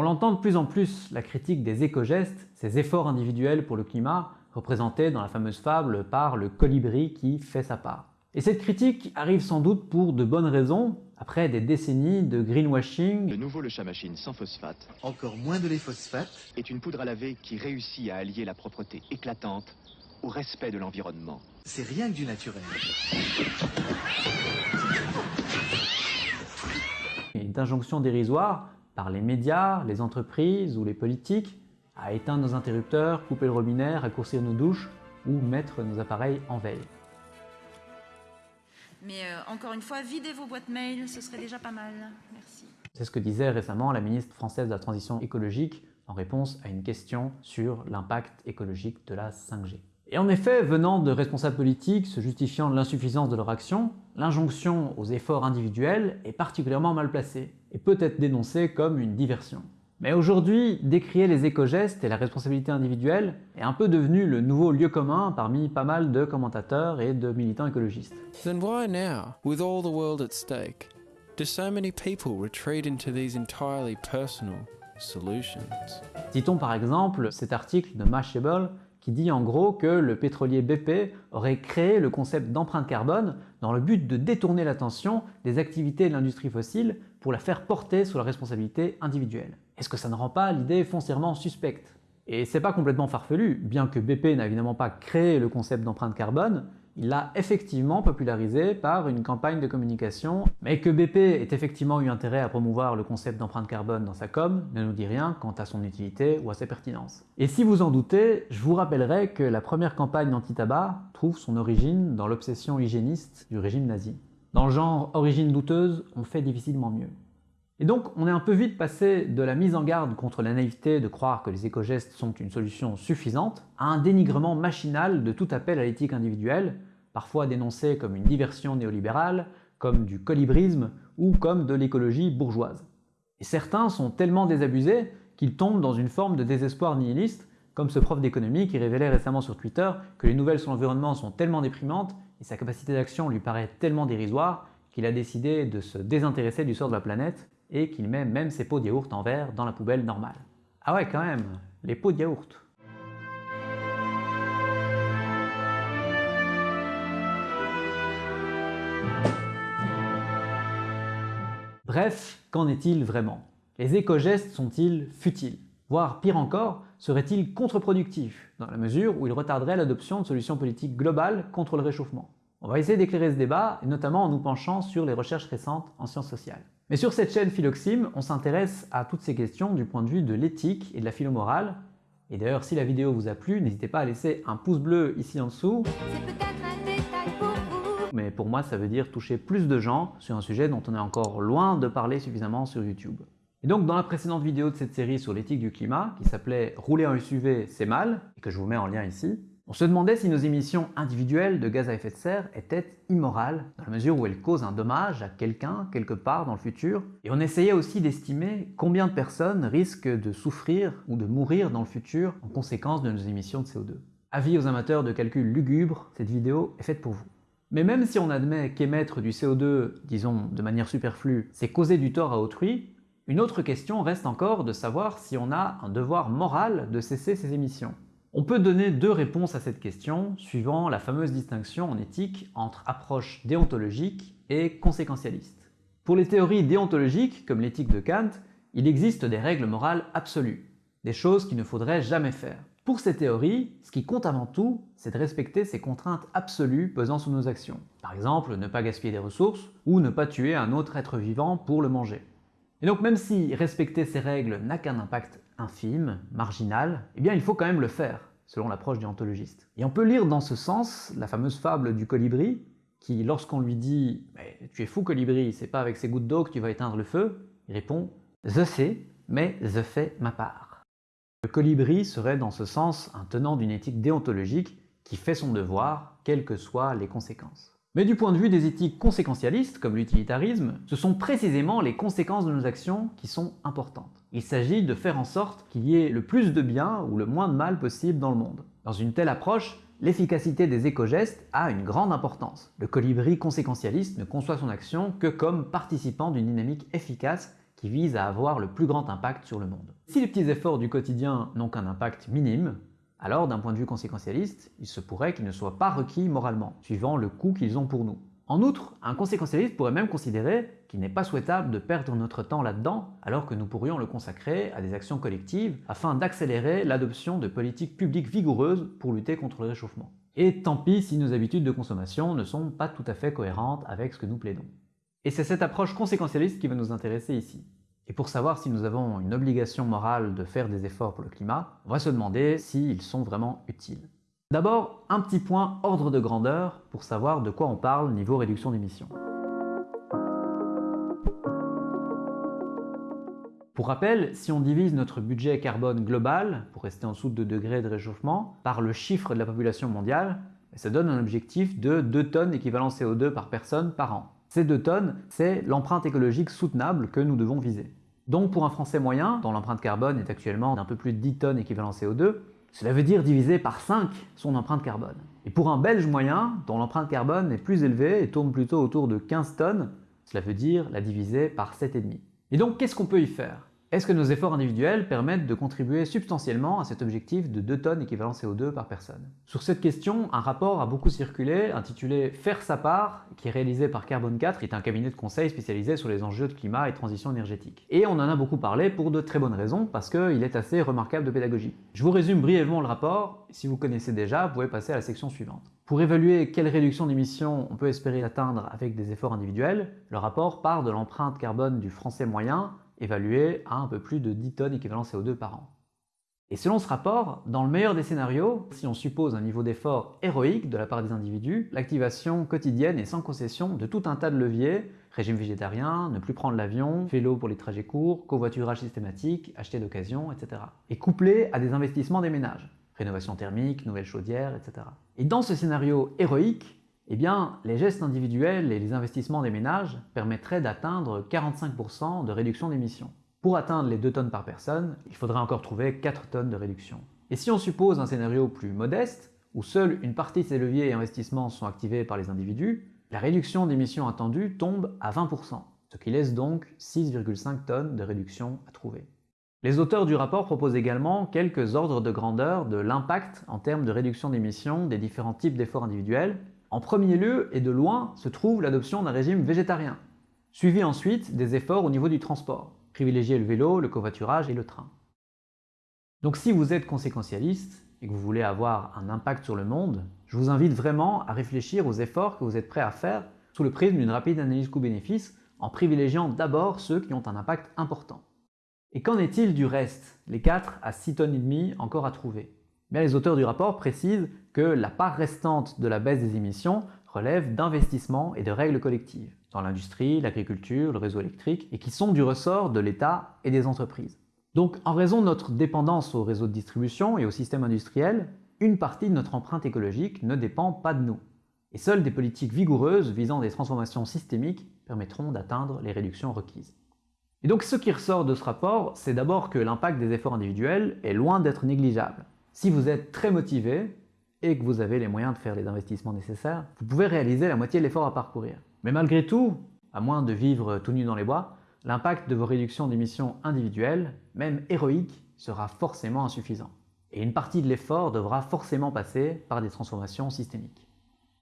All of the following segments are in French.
On l'entend de plus en plus, la critique des éco-gestes, ces efforts individuels pour le climat, représentés dans la fameuse fable par le colibri qui fait sa part. Et cette critique arrive sans doute pour de bonnes raisons, après des décennies de greenwashing. Le nouveau Le Chat Machine sans phosphate. Encore moins de les phosphates. Est une poudre à laver qui réussit à allier la propreté éclatante au respect de l'environnement. C'est rien que du naturel. Une injonction dérisoire par les médias, les entreprises ou les politiques à éteindre nos interrupteurs, couper le robinet, raccourcir nos douches ou mettre nos appareils en veille. Mais euh, encore une fois, videz vos boîtes mail, ce serait déjà pas mal. Merci. C'est ce que disait récemment la ministre française de la Transition écologique en réponse à une question sur l'impact écologique de la 5G. Et en effet, venant de responsables politiques se justifiant de l'insuffisance de leur action, l'injonction aux efforts individuels est particulièrement mal placée et peut être dénoncée comme une diversion. Mais aujourd'hui, décrier les éco-gestes et la responsabilité individuelle est un peu devenu le nouveau lieu commun parmi pas mal de commentateurs et de militants écologistes. Then why now, with all the world at stake, do so many people retreat into these entirely personal solutions? Citons par exemple cet article de Mashable qui dit en gros que le pétrolier BP aurait créé le concept d'empreinte carbone dans le but de détourner l'attention des activités de l'industrie fossile pour la faire porter sous la responsabilité individuelle. Est-ce que ça ne rend pas l'idée foncièrement suspecte? Et c'est pas complètement farfelu, bien que BP n'a évidemment pas créé le concept d'empreinte carbone, il l'a effectivement popularisé par une campagne de communication, mais que BP ait effectivement eu intérêt à promouvoir le concept d'empreinte carbone dans sa com ne nous dit rien quant à son utilité ou à sa pertinence. Et si vous en doutez, je vous rappellerai que la première campagne anti-tabac trouve son origine dans l'obsession hygiéniste du régime nazi. Dans le genre origine douteuse, on fait difficilement mieux. Et donc, on est un peu vite passé de la mise en garde contre la naïveté de croire que les éco-gestes sont une solution suffisante, à un dénigrement machinal de tout appel à l'éthique individuelle, parfois dénoncé comme une diversion néolibérale, comme du colibrisme ou comme de l'écologie bourgeoise. Et certains sont tellement désabusés qu'ils tombent dans une forme de désespoir nihiliste, comme ce prof d'économie qui révélait récemment sur Twitter que les nouvelles sur l'environnement sont tellement déprimantes et sa capacité d'action lui paraît tellement dérisoire qu'il a décidé de se désintéresser du sort de la planète et qu'il met même ses pots de yaourt en verre dans la poubelle normale. Ah ouais quand même, les pots de yaourt. Bref, qu'en est-il vraiment? Les éco-gestes sont-ils futiles? Voire pire encore, seraient-ils contre-productifs, dans la mesure où ils retarderaient l'adoption de solutions politiques globales contre le réchauffement On va essayer d'éclairer ce débat, et notamment en nous penchant sur les recherches récentes en sciences sociales. Mais sur cette chaîne Philoxime, on s'intéresse à toutes ces questions du point de vue de l'éthique et de la philomorale. Et d'ailleurs, si la vidéo vous a plu, n'hésitez pas à laisser un pouce bleu ici en dessous. Mais pour moi, ça veut dire toucher plus de gens sur un sujet dont on est encore loin de parler suffisamment sur YouTube. Et donc dans la précédente vidéo de cette série sur l'éthique du climat, qui s'appelait « Rouler en SUV, c'est mal », et que je vous mets en lien ici, on se demandait si nos émissions individuelles de gaz à effet de serre étaient immorales, dans la mesure où elles causent un dommage à quelqu'un, quelque part dans le futur, et on essayait aussi d'estimer combien de personnes risquent de souffrir ou de mourir dans le futur en conséquence de nos émissions de CO2. Avis aux amateurs de calcul lugubre, cette vidéo est faite pour vous. Mais même si on admet qu'émettre du CO2, disons de manière superflue, c'est causer du tort à autrui, une autre question reste encore de savoir si on a un devoir moral de cesser ces émissions. On peut donner deux réponses à cette question, suivant la fameuse distinction en éthique entre approche déontologique et conséquentialiste. Pour les théories déontologiques, comme l'éthique de Kant, il existe des règles morales absolues, des choses qu'il ne faudrait jamais faire. Pour ces théories, ce qui compte avant tout, c'est de respecter ces contraintes absolues pesant sur nos actions. Par exemple, ne pas gaspiller des ressources, ou ne pas tuer un autre être vivant pour le manger. Et donc même si respecter ces règles n'a qu'un impact infime, marginal, eh bien il faut quand même le faire, selon l'approche déontologiste. Et on peut lire dans ce sens la fameuse fable du colibri, qui lorsqu'on lui dit « tu es fou colibri, c'est pas avec ces gouttes d'eau que tu vas éteindre le feu », il répond « je sais, mais je fais ma part ». Le colibri serait dans ce sens un tenant d'une éthique déontologique qui fait son devoir, quelles que soient les conséquences. Mais du point de vue des éthiques conséquentialistes, comme l'utilitarisme, ce sont précisément les conséquences de nos actions qui sont importantes. Il s'agit de faire en sorte qu'il y ait le plus de bien ou le moins de mal possible dans le monde. Dans une telle approche, l'efficacité des éco-gestes a une grande importance. Le colibri conséquentialiste ne conçoit son action que comme participant d'une dynamique efficace qui vise à avoir le plus grand impact sur le monde. Si les petits efforts du quotidien n'ont qu'un impact minime, alors d'un point de vue conséquentialiste, il se pourrait qu'ils ne soient pas requis moralement, suivant le coût qu'ils ont pour nous. En outre, un conséquentialiste pourrait même considérer qu'il n'est pas souhaitable de perdre notre temps là-dedans, alors que nous pourrions le consacrer à des actions collectives afin d'accélérer l'adoption de politiques publiques vigoureuses pour lutter contre le réchauffement. Et tant pis si nos habitudes de consommation ne sont pas tout à fait cohérentes avec ce que nous plaidons. Et c'est cette approche conséquentialiste qui va nous intéresser ici. Et pour savoir si nous avons une obligation morale de faire des efforts pour le climat, on va se demander s'ils sont vraiment utiles. D'abord, un petit point ordre de grandeur pour savoir de quoi on parle niveau réduction d'émissions. Pour rappel, si on divise notre budget carbone global, pour rester en dessous de 2 degrés de réchauffement, par le chiffre de la population mondiale, ça donne un objectif de 2 tonnes équivalent CO2 par personne par an. Ces 2 tonnes, c'est l'empreinte écologique soutenable que nous devons viser. Donc pour un Français moyen, dont l'empreinte carbone est actuellement d'un peu plus de 10 tonnes équivalent CO2, cela veut dire diviser par 5 son empreinte carbone. Et pour un Belge moyen, dont l'empreinte carbone est plus élevée et tourne plutôt autour de 15 tonnes, cela veut dire la diviser par 7,5. Et donc qu'est-ce qu'on peut y faire? Est-ce que nos efforts individuels permettent de contribuer substantiellement à cet objectif de 2 tonnes équivalent CO2 par personne? Sur cette question, un rapport a beaucoup circulé intitulé Faire sa part, qui est réalisé par Carbone 4, qui est un cabinet de conseil spécialisé sur les enjeux de climat et transition énergétique. Et on en a beaucoup parlé pour de très bonnes raisons, parce qu'il est assez remarquable de pédagogie. Je vous résume brièvement le rapport, si vous connaissez déjà, vous pouvez passer à la section suivante. Pour évaluer quelle réduction d'émissions on peut espérer atteindre avec des efforts individuels, le rapport part de l'empreinte carbone du français moyen évalué à un peu plus de 10 tonnes équivalent CO2 par an. Et selon ce rapport, dans le meilleur des scénarios, si on suppose un niveau d'effort héroïque de la part des individus, l'activation quotidienne et sans concession de tout un tas de leviers, régime végétarien, ne plus prendre l'avion, vélo pour les trajets courts, covoiturage systématique, acheter d'occasion, etc. est couplé à des investissements des ménages, rénovation thermique, nouvelles chaudières, etc. Et dans ce scénario héroïque, eh bien, les gestes individuels et les investissements des ménages permettraient d'atteindre 45% de réduction d'émissions. Pour atteindre les 2 tonnes par personne, il faudrait encore trouver 4 tonnes de réduction. Et si on suppose un scénario plus modeste, où seule une partie de ces leviers et investissements sont activés par les individus, la réduction d'émissions attendue tombe à 20%, ce qui laisse donc 6,5 tonnes de réduction à trouver. Les auteurs du rapport proposent également quelques ordres de grandeur de l'impact en termes de réduction d'émissions des différents types d'efforts individuels en premier lieu et de loin se trouve l'adoption d'un régime végétarien, suivi ensuite des efforts au niveau du transport, privilégier le vélo, le covoiturage et le train. Donc si vous êtes conséquentialiste et que vous voulez avoir un impact sur le monde, je vous invite vraiment à réfléchir aux efforts que vous êtes prêt à faire sous le prisme d'une rapide analyse coût-bénéfice en privilégiant d'abord ceux qui ont un impact important. Et qu'en est-il du reste, les 4 à 6 tonnes et demie encore à trouver? Les auteurs du rapport précisent que la part restante de la baisse des émissions relève d'investissements et de règles collectives dans l'industrie, l'agriculture, le réseau électrique, et qui sont du ressort de l'État et des entreprises. Donc en raison de notre dépendance au réseau de distribution et au système industriel, une partie de notre empreinte écologique ne dépend pas de nous. Et seules des politiques vigoureuses visant des transformations systémiques permettront d'atteindre les réductions requises. Et donc ce qui ressort de ce rapport, c'est d'abord que l'impact des efforts individuels est loin d'être négligeable. Si vous êtes très motivé et que vous avez les moyens de faire les investissements nécessaires, vous pouvez réaliser la moitié de l'effort à parcourir. Mais malgré tout, à moins de vivre tout nu dans les bois, l'impact de vos réductions d'émissions individuelles, même héroïques, sera forcément insuffisant. Et une partie de l'effort devra forcément passer par des transformations systémiques.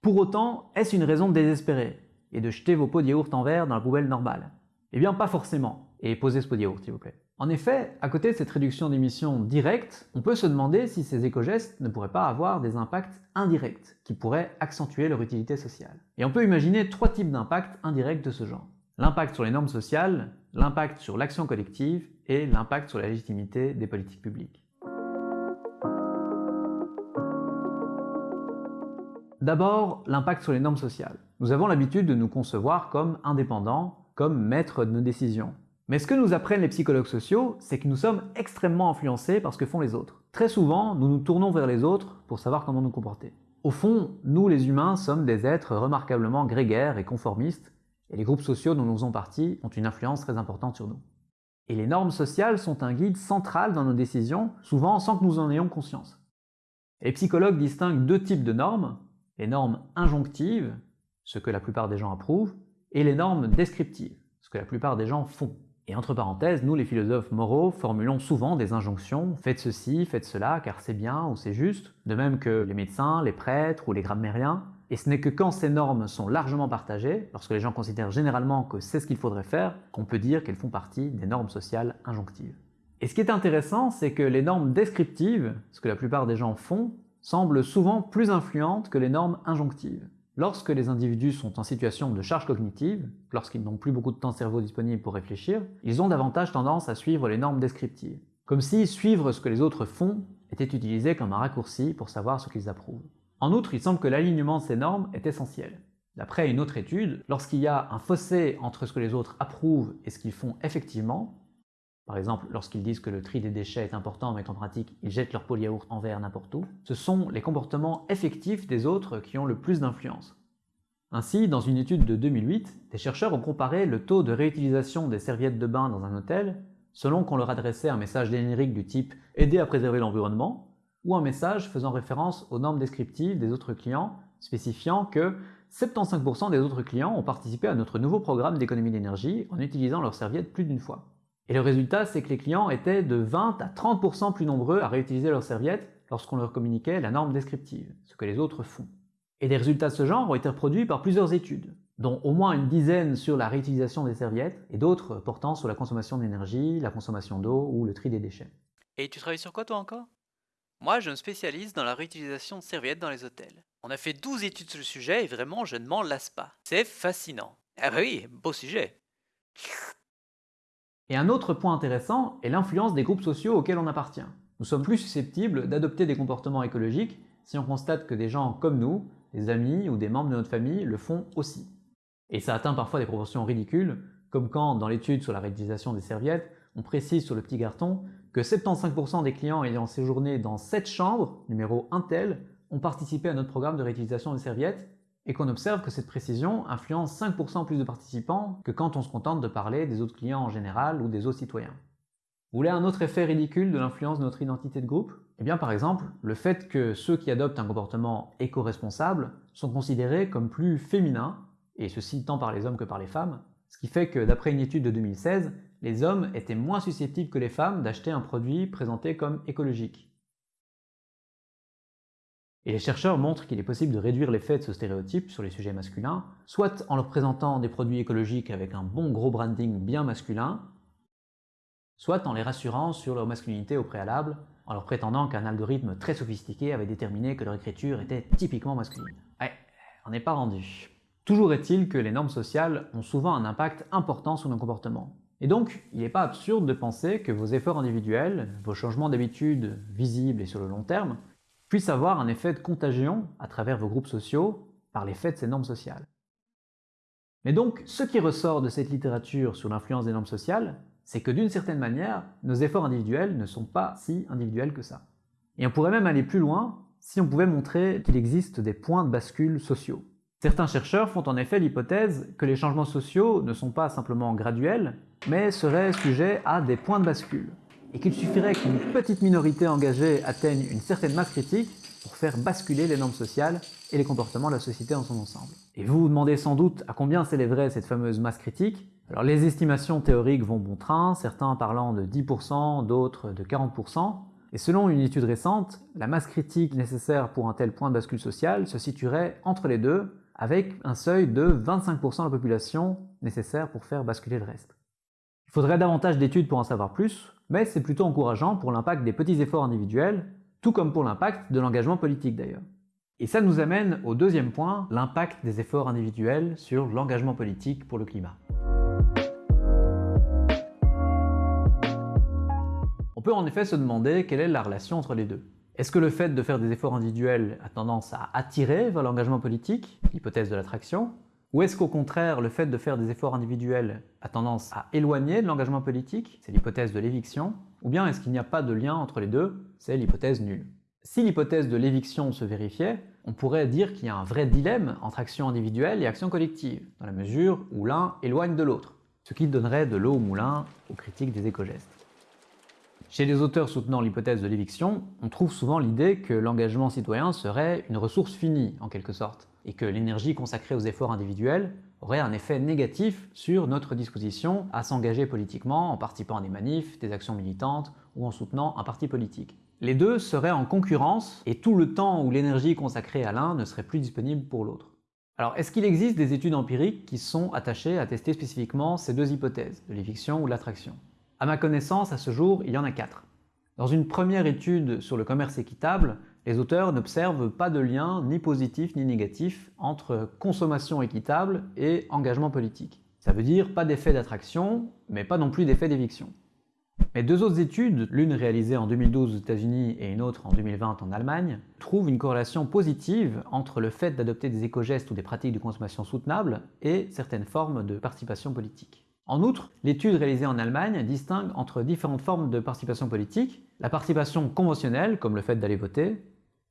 Pour autant, est-ce une raison de désespérer et de jeter vos pots de yaourt en verre dans la poubelle normale? Eh bien pas forcément. Et posez ce pot de yaourt s'il vous plaît. En effet, à côté de cette réduction d'émissions directe, on peut se demander si ces éco-gestes ne pourraient pas avoir des impacts indirects qui pourraient accentuer leur utilité sociale. Et on peut imaginer trois types d'impacts indirects de ce genre. L'impact sur les normes sociales, l'impact sur l'action collective et l'impact sur la légitimité des politiques publiques. D'abord, l'impact sur les normes sociales. Nous avons l'habitude de nous concevoir comme indépendants, comme maîtres de nos décisions. Mais ce que nous apprennent les psychologues sociaux, c'est que nous sommes extrêmement influencés par ce que font les autres. Très souvent, nous nous tournons vers les autres pour savoir comment nous comporter. Au fond, nous les humains sommes des êtres remarquablement grégaires et conformistes, et les groupes sociaux dont nous faisons partie ont une influence très importante sur nous. Et les normes sociales sont un guide central dans nos décisions, souvent sans que nous en ayons conscience. les psychologues distinguent deux types de normes, les normes injonctives, ce que la plupart des gens approuvent, et les normes descriptives, ce que la plupart des gens font. Et entre parenthèses, nous les philosophes moraux formulons souvent des injonctions, faites ceci, faites cela, car c'est bien ou c'est juste, de même que les médecins, les prêtres ou les grammairiens, et ce n'est que quand ces normes sont largement partagées, lorsque les gens considèrent généralement que c'est ce qu'il faudrait faire, qu'on peut dire qu'elles font partie des normes sociales injonctives. Et ce qui est intéressant, c'est que les normes descriptives, ce que la plupart des gens font, semblent souvent plus influentes que les normes injonctives. Lorsque les individus sont en situation de charge cognitive, lorsqu'ils n'ont plus beaucoup de temps cerveau disponible pour réfléchir, ils ont davantage tendance à suivre les normes descriptives. Comme si suivre ce que les autres font était utilisé comme un raccourci pour savoir ce qu'ils approuvent. En outre, il semble que l'alignement de ces normes est essentiel. D'après une autre étude, lorsqu'il y a un fossé entre ce que les autres approuvent et ce qu'ils font effectivement, par exemple lorsqu'ils disent que le tri des déchets est important mais qu'en pratique ils jettent leur pot yaourt en verre n'importe où, ce sont les comportements effectifs des autres qui ont le plus d'influence. Ainsi, dans une étude de 2008, des chercheurs ont comparé le taux de réutilisation des serviettes de bain dans un hôtel selon qu'on leur adressait un message générique du type « aider à préserver l'environnement » ou un message faisant référence aux normes descriptives des autres clients spécifiant que 75% des autres clients ont participé à notre nouveau programme d'économie d'énergie en utilisant leurs serviettes plus d'une fois. Et le résultat, c'est que les clients étaient de 20 à 30% plus nombreux à réutiliser leurs serviettes lorsqu'on leur communiquait la norme descriptive, ce que les autres font. Et des résultats de ce genre ont été reproduits par plusieurs études, dont au moins une dizaine sur la réutilisation des serviettes et d'autres portant sur la consommation d'énergie, la consommation d'eau ou le tri des déchets. Et tu travailles sur quoi toi encore? Moi, je me spécialise dans la réutilisation de serviettes dans les hôtels. On a fait 12 études sur le sujet et vraiment, je ne m'en lasse pas. C'est fascinant. Ah bah oui, beau sujet. Et un autre point intéressant est l'influence des groupes sociaux auxquels on appartient. Nous sommes plus susceptibles d'adopter des comportements écologiques si on constate que des gens comme nous, des amis ou des membres de notre famille le font aussi. Et ça atteint parfois des proportions ridicules, comme quand, dans l'étude sur la réutilisation des serviettes, on précise sur le petit carton que 75% des clients ayant séjourné dans cette chambre, numéro 1 tel, ont participé à notre programme de réutilisation des serviettes et qu'on observe que cette précision influence 5% plus de participants que quand on se contente de parler des autres clients en général ou des autres citoyens. Vous voulez un autre effet ridicule de l'influence de notre identité de groupe? Eh bien par exemple, le fait que ceux qui adoptent un comportement éco-responsable sont considérés comme plus féminins, et ceci tant par les hommes que par les femmes, ce qui fait que d'après une étude de 2016, les hommes étaient moins susceptibles que les femmes d'acheter un produit présenté comme écologique. Et les chercheurs montrent qu'il est possible de réduire l'effet de ce stéréotype sur les sujets masculins, soit en leur présentant des produits écologiques avec un bon gros branding bien masculin, soit en les rassurant sur leur masculinité au préalable, en leur prétendant qu'un algorithme très sophistiqué avait déterminé que leur écriture était typiquement masculine. Ouais, on n'est pas rendu. Toujours est-il que les normes sociales ont souvent un impact important sur nos comportements. Et donc, il n'est pas absurde de penser que vos efforts individuels, vos changements d'habitude visibles et sur le long terme, puisse avoir un effet de contagion à travers vos groupes sociaux par l'effet de ces normes sociales. Mais donc, ce qui ressort de cette littérature sur l'influence des normes sociales, c'est que d'une certaine manière, nos efforts individuels ne sont pas si individuels que ça. Et on pourrait même aller plus loin si on pouvait montrer qu'il existe des points de bascule sociaux. Certains chercheurs font en effet l'hypothèse que les changements sociaux ne sont pas simplement graduels, mais seraient sujets à des points de bascule et qu'il suffirait qu'une petite minorité engagée atteigne une certaine masse critique pour faire basculer les normes sociales et les comportements de la société dans son ensemble. Et vous vous demandez sans doute à combien s'élèverait cette fameuse masse critique Alors les estimations théoriques vont bon train, certains parlant de 10%, d'autres de 40%, et selon une étude récente, la masse critique nécessaire pour un tel point de bascule social se situerait entre les deux, avec un seuil de 25% de la population nécessaire pour faire basculer le reste. Il faudrait davantage d'études pour en savoir plus, mais c'est plutôt encourageant pour l'impact des petits efforts individuels, tout comme pour l'impact de l'engagement politique d'ailleurs. Et ça nous amène au deuxième point, l'impact des efforts individuels sur l'engagement politique pour le climat. On peut en effet se demander quelle est la relation entre les deux. Est-ce que le fait de faire des efforts individuels a tendance à attirer vers l'engagement politique, l'hypothèse de l'attraction, ou est-ce qu'au contraire, le fait de faire des efforts individuels a tendance à éloigner de l'engagement politique C'est l'hypothèse de l'éviction. Ou bien est-ce qu'il n'y a pas de lien entre les deux C'est l'hypothèse nulle? Si l'hypothèse de l'éviction se vérifiait, on pourrait dire qu'il y a un vrai dilemme entre action individuelle et action collective, dans la mesure où l'un éloigne de l'autre, ce qui donnerait de l'eau au moulin aux critiques des éco-gestes. Chez les auteurs soutenant l'hypothèse de l'éviction, on trouve souvent l'idée que l'engagement citoyen serait une ressource finie, en quelque sorte, et que l'énergie consacrée aux efforts individuels aurait un effet négatif sur notre disposition à s'engager politiquement en participant à des manifs, des actions militantes ou en soutenant un parti politique. Les deux seraient en concurrence et tout le temps où l'énergie consacrée à l'un ne serait plus disponible pour l'autre. Alors, est-ce qu'il existe des études empiriques qui sont attachées à tester spécifiquement ces deux hypothèses, de l'éviction ou de l'attraction? À ma connaissance, à ce jour, il y en a quatre. Dans une première étude sur le commerce équitable, les auteurs n'observent pas de lien ni positif ni négatif entre consommation équitable et engagement politique. Ça veut dire pas d'effet d'attraction, mais pas non plus d'effet d'éviction. Mais deux autres études, l'une réalisée en 2012 aux États-Unis et une autre en 2020 en Allemagne, trouvent une corrélation positive entre le fait d'adopter des éco-gestes ou des pratiques de consommation soutenables et certaines formes de participation politique. En outre, l'étude réalisée en Allemagne distingue entre différentes formes de participation politique, la participation conventionnelle, comme le fait d'aller voter,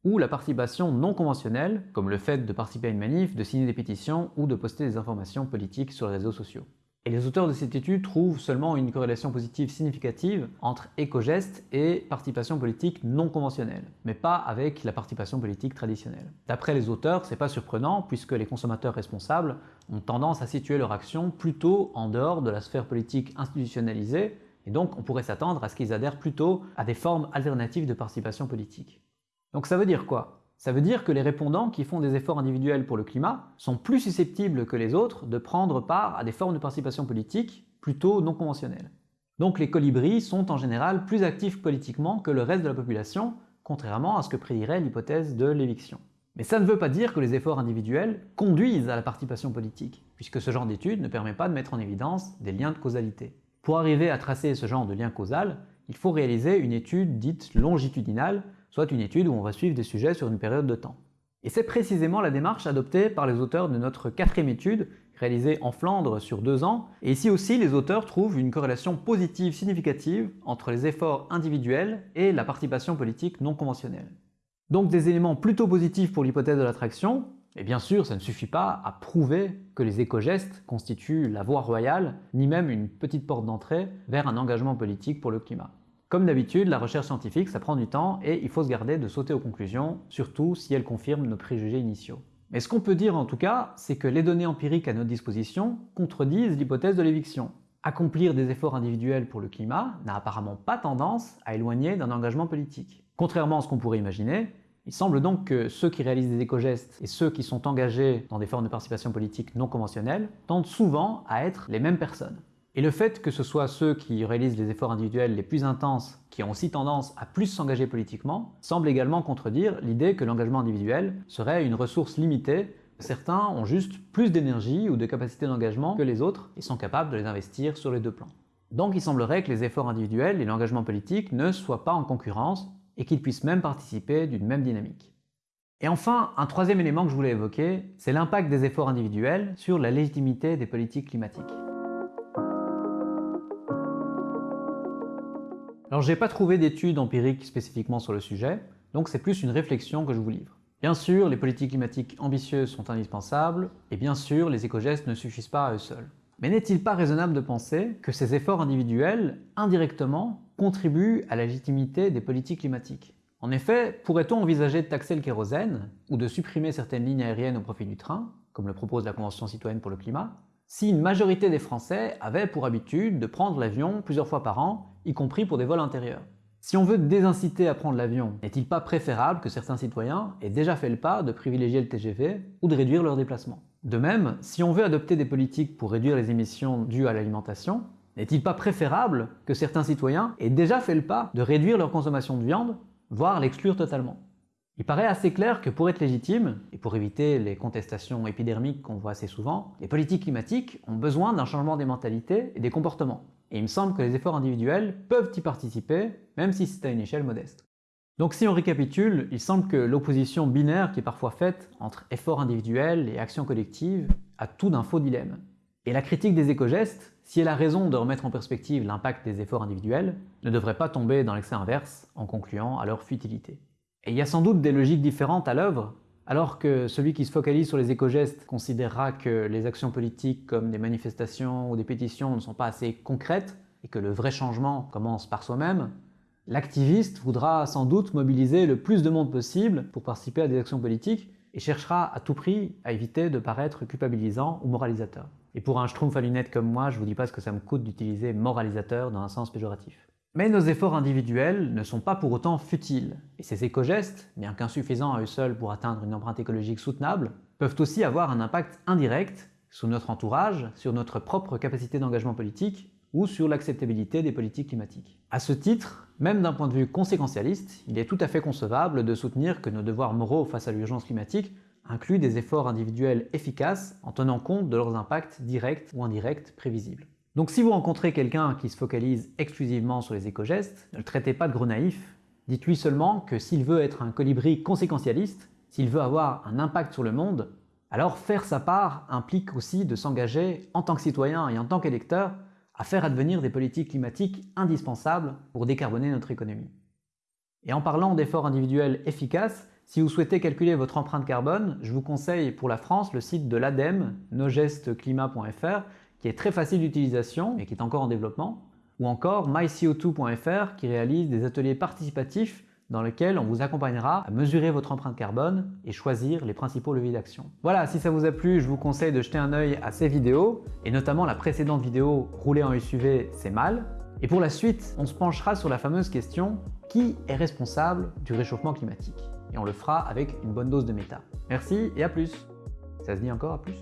ou la participation non conventionnelle, comme le fait de participer à une manif, de signer des pétitions ou de poster des informations politiques sur les réseaux sociaux. Et les auteurs de cette étude trouvent seulement une corrélation positive significative entre éco-gestes et participation politique non conventionnelle, mais pas avec la participation politique traditionnelle. D'après les auteurs, c'est pas surprenant puisque les consommateurs responsables ont tendance à situer leur action plutôt en dehors de la sphère politique institutionnalisée, et donc on pourrait s'attendre à ce qu'ils adhèrent plutôt à des formes alternatives de participation politique. Donc ça veut dire quoi? Ça veut dire que les répondants qui font des efforts individuels pour le climat sont plus susceptibles que les autres de prendre part à des formes de participation politique plutôt non conventionnelles. Donc les colibris sont en général plus actifs politiquement que le reste de la population, contrairement à ce que prédirait l'hypothèse de l'éviction. Mais ça ne veut pas dire que les efforts individuels conduisent à la participation politique, puisque ce genre d'étude ne permet pas de mettre en évidence des liens de causalité. Pour arriver à tracer ce genre de lien causal, il faut réaliser une étude dite longitudinale soit une étude où on va suivre des sujets sur une période de temps. Et c'est précisément la démarche adoptée par les auteurs de notre quatrième étude, réalisée en Flandre sur deux ans, et ici aussi les auteurs trouvent une corrélation positive significative entre les efforts individuels et la participation politique non conventionnelle. Donc des éléments plutôt positifs pour l'hypothèse de l'attraction, et bien sûr ça ne suffit pas à prouver que les éco-gestes constituent la voie royale, ni même une petite porte d'entrée vers un engagement politique pour le climat. Comme d'habitude, la recherche scientifique, ça prend du temps et il faut se garder de sauter aux conclusions, surtout si elles confirment nos préjugés initiaux. Mais ce qu'on peut dire en tout cas, c'est que les données empiriques à notre disposition contredisent l'hypothèse de l'éviction. Accomplir des efforts individuels pour le climat n'a apparemment pas tendance à éloigner d'un engagement politique. Contrairement à ce qu'on pourrait imaginer, il semble donc que ceux qui réalisent des éco-gestes et ceux qui sont engagés dans des formes de participation politique non conventionnelles tendent souvent à être les mêmes personnes. Et le fait que ce soit ceux qui réalisent les efforts individuels les plus intenses qui ont aussi tendance à plus s'engager politiquement semble également contredire l'idée que l'engagement individuel serait une ressource limitée. Certains ont juste plus d'énergie ou de capacité d'engagement que les autres et sont capables de les investir sur les deux plans. Donc il semblerait que les efforts individuels et l'engagement politique ne soient pas en concurrence et qu'ils puissent même participer d'une même dynamique. Et enfin, un troisième élément que je voulais évoquer, c'est l'impact des efforts individuels sur la légitimité des politiques climatiques. Alors j'ai pas trouvé d'études empiriques spécifiquement sur le sujet, donc c'est plus une réflexion que je vous livre. Bien sûr, les politiques climatiques ambitieuses sont indispensables, et bien sûr, les éco-gestes ne suffisent pas à eux seuls. Mais n'est-il pas raisonnable de penser que ces efforts individuels, indirectement, contribuent à la légitimité des politiques climatiques? En effet, pourrait-on envisager de taxer le kérosène, ou de supprimer certaines lignes aériennes au profit du train, comme le propose la Convention citoyenne pour le climat, si une majorité des Français avaient pour habitude de prendre l'avion plusieurs fois par an, y compris pour des vols intérieurs. Si on veut désinciter à prendre l'avion, n'est-il pas préférable que certains citoyens aient déjà fait le pas de privilégier le TGV ou de réduire leurs déplacements? De même, si on veut adopter des politiques pour réduire les émissions dues à l'alimentation, n'est-il pas préférable que certains citoyens aient déjà fait le pas de réduire leur consommation de viande, voire l'exclure totalement? Il paraît assez clair que pour être légitime, et pour éviter les contestations épidermiques qu'on voit assez souvent, les politiques climatiques ont besoin d'un changement des mentalités et des comportements. Et il me semble que les efforts individuels peuvent y participer, même si c'est à une échelle modeste. Donc si on récapitule, il semble que l'opposition binaire qui est parfois faite entre efforts individuels et actions collectives a tout d'un faux dilemme. Et la critique des éco-gestes, si elle a raison de remettre en perspective l'impact des efforts individuels, ne devrait pas tomber dans l'excès inverse en concluant à leur futilité. Et il y a sans doute des logiques différentes à l'œuvre, alors que celui qui se focalise sur les éco-gestes considérera que les actions politiques comme des manifestations ou des pétitions ne sont pas assez concrètes et que le vrai changement commence par soi-même, l'activiste voudra sans doute mobiliser le plus de monde possible pour participer à des actions politiques et cherchera à tout prix à éviter de paraître culpabilisant ou moralisateur. Et pour un schtroumpf à lunettes comme moi, je vous dis pas ce que ça me coûte d'utiliser moralisateur dans un sens péjoratif. Mais nos efforts individuels ne sont pas pour autant futiles, et ces éco-gestes, bien qu'insuffisants à eux seuls pour atteindre une empreinte écologique soutenable, peuvent aussi avoir un impact indirect sur notre entourage, sur notre propre capacité d'engagement politique ou sur l'acceptabilité des politiques climatiques. À ce titre, même d'un point de vue conséquentialiste, il est tout à fait concevable de soutenir que nos devoirs moraux face à l'urgence climatique incluent des efforts individuels efficaces en tenant compte de leurs impacts directs ou indirects prévisibles. Donc si vous rencontrez quelqu'un qui se focalise exclusivement sur les éco-gestes, ne le traitez pas de gros naïf, dites-lui seulement que s'il veut être un colibri conséquentialiste, s'il veut avoir un impact sur le monde, alors faire sa part implique aussi de s'engager en tant que citoyen et en tant qu'électeur à faire advenir des politiques climatiques indispensables pour décarboner notre économie. Et en parlant d'efforts individuels efficaces, si vous souhaitez calculer votre empreinte carbone, je vous conseille pour la France le site de l'ADEME, nogestsclimat.fr, qui est très facile d'utilisation et qui est encore en développement, ou encore myco2.fr qui réalise des ateliers participatifs dans lequel on vous accompagnera à mesurer votre empreinte carbone et choisir les principaux leviers d'action. Voilà, si ça vous a plu, je vous conseille de jeter un œil à ces vidéos, et notamment la précédente vidéo « Rouler en SUV, c'est mal ». Et pour la suite, on se penchera sur la fameuse question « Qui est responsable du réchauffement climatique ?» Et on le fera avec une bonne dose de méta. Merci et à plus Ça se dit encore à plus?